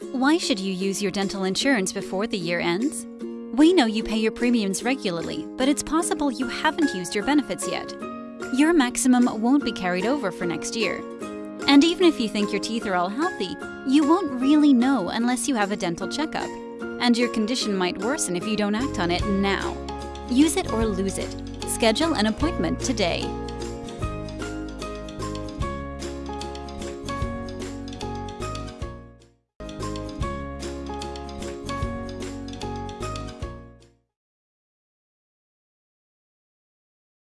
Why should you use your dental insurance before the year ends? We know you pay your premiums regularly, but it's possible you haven't used your benefits yet. Your maximum won't be carried over for next year. And even if you think your teeth are all healthy, you won't really know unless you have a dental checkup. And your condition might worsen if you don't act on it now. Use it or lose it. Schedule an appointment today.